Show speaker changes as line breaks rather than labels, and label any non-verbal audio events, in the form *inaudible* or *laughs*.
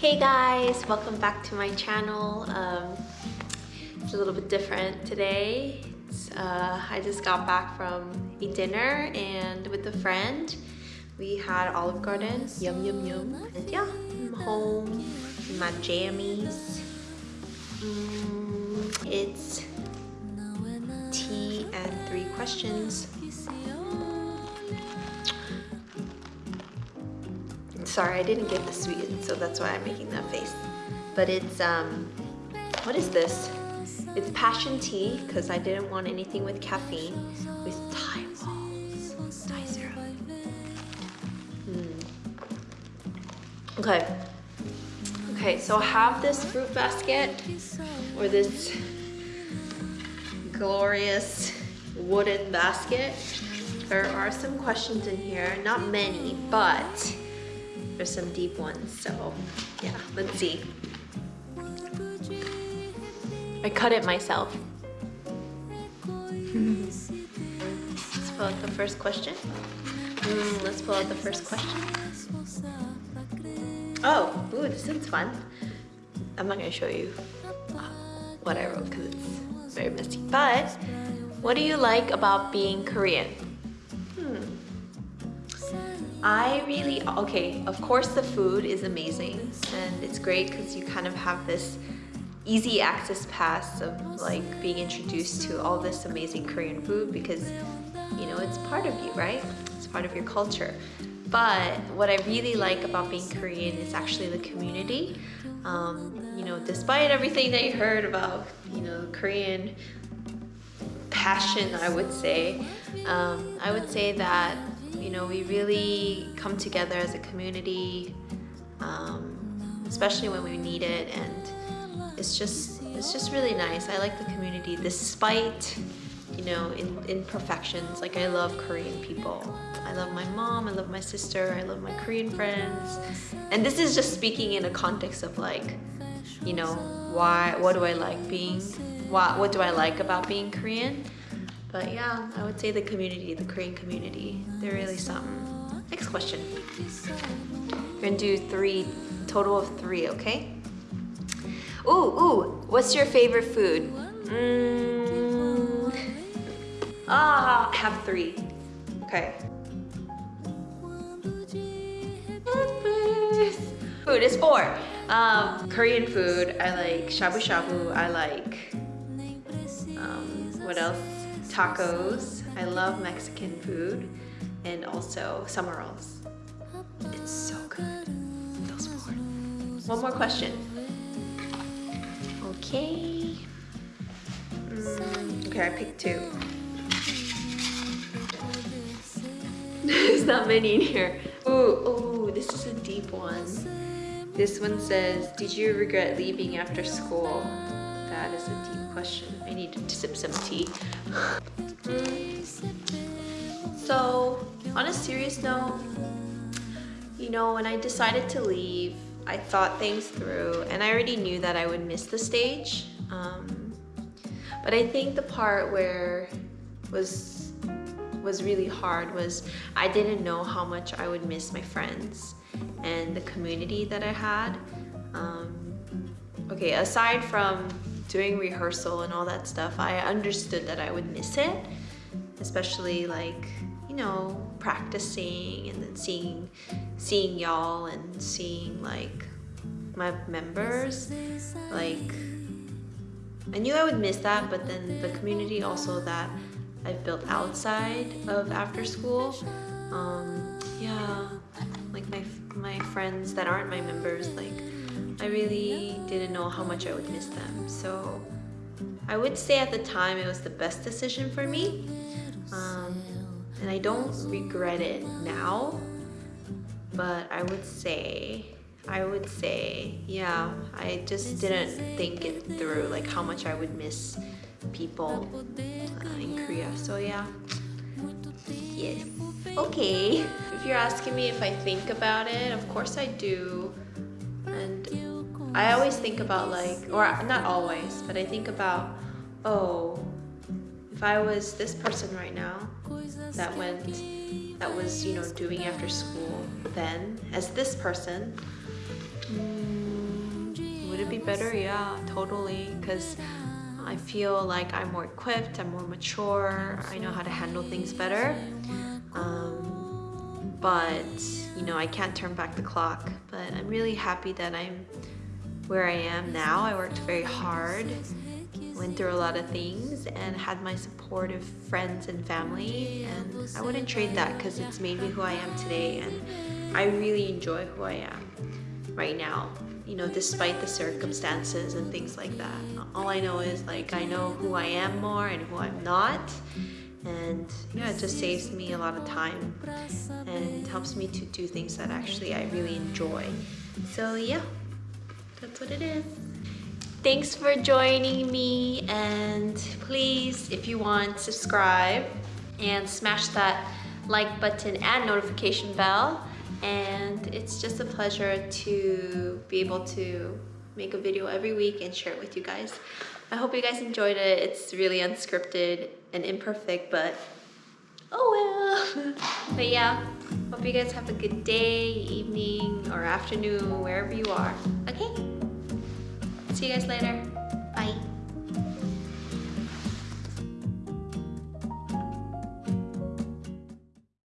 Hey guys, welcome back to my channel. Um, it's a little bit different today. Uh, I just got back from a dinner and with a friend. We had Olive Garden, yum yum yum. And yeah, I'm home in my jammies. Mm, it's tea and three questions. Sorry, I didn't get the sweet, so that's why I'm making that face. But it's, um, what is this? It's passion tea, because I didn't want anything with caffeine, with Thai balls, Thai syrup. Mm. Okay. Okay, so I have this fruit basket, or this glorious wooden basket. There are some questions in here, not many, but some deep ones, so yeah, let's see. I cut it myself. let's pull out the first question. Mm, let's pull out the first question. Oh, ooh, this is fun. I'm not gonna show you what I wrote because it's very messy. But what do you like about being Korean? I really, okay, of course the food is amazing and it's great because you kind of have this easy access pass of like being introduced to all this amazing Korean food because you know it's part of you right? It's part of your culture. But what I really like about being Korean is actually the community. Um, you know despite everything that you heard about you know Korean passion I would say um, I would say that you know, we really come together as a community, um, especially when we need it, and it's just it's just really nice. I like the community despite you know in, imperfections. Like I love Korean people. I love my mom. I love my sister. I love my Korean friends. And this is just speaking in a context of like, you know, why? What do I like being? What What do I like about being Korean? But yeah, I would say the community, the Korean community, they're really something. Next question. We're gonna do three, total of three, okay? Ooh, ooh, what's your favorite food? Mm, ah, I have three. Okay. Food is four. Um, Korean food, I like shabu shabu, I like, um, what else? Tacos. I love Mexican food and also summer rolls. It's so good. Those. One more question. Okay. Mm, okay, I picked two. *laughs* There's not many in here. Ooh, ooh, this is a deep one. This one says, did you regret leaving after school? That is a deep question. I need to sip some tea. *laughs* so, on a serious note, you know, when I decided to leave, I thought things through and I already knew that I would miss the stage. Um, but I think the part where was was really hard was I didn't know how much I would miss my friends and the community that I had. Um, okay, aside from doing rehearsal and all that stuff, I understood that I would miss it, especially like, you know, practicing and then seeing, seeing y'all and seeing like my members. Like, I knew I would miss that, but then the community also that I've built outside of after school, um, yeah, like my, my friends that aren't my members, like I really didn't know how much I would miss them. So I would say at the time it was the best decision for me. Um, and I don't regret it now. But I would say, I would say, yeah, I just didn't think it through, like how much I would miss people uh, in Korea. So yeah, yes. Okay, if you're asking me if I think about it, of course I do. I always think about like, or not always, but I think about, oh, if I was this person right now that went, that was, you know, doing after school then, as this person, mm, would it be better, yeah, totally. Because I feel like I'm more equipped, I'm more mature, I know how to handle things better. Um, but, you know, I can't turn back the clock. But I'm really happy that I'm where I am now. I worked very hard, went through a lot of things, and had my supportive friends and family. And I wouldn't trade that because it's made me who I am today. And I really enjoy who I am right now you know, despite the circumstances and things like that. All I know is like I know who I am more and who I'm not. And yeah, it just saves me a lot of time and helps me to do things that actually I really enjoy. So yeah, that's what it is. Thanks for joining me and please, if you want, subscribe and smash that like button and notification bell and it's just a pleasure to be able to make a video every week and share it with you guys. I hope you guys enjoyed it. It's really unscripted and imperfect, but oh well. *laughs* but yeah, hope you guys have a good day, evening, or afternoon, wherever you are. Okay? See you guys later. Bye.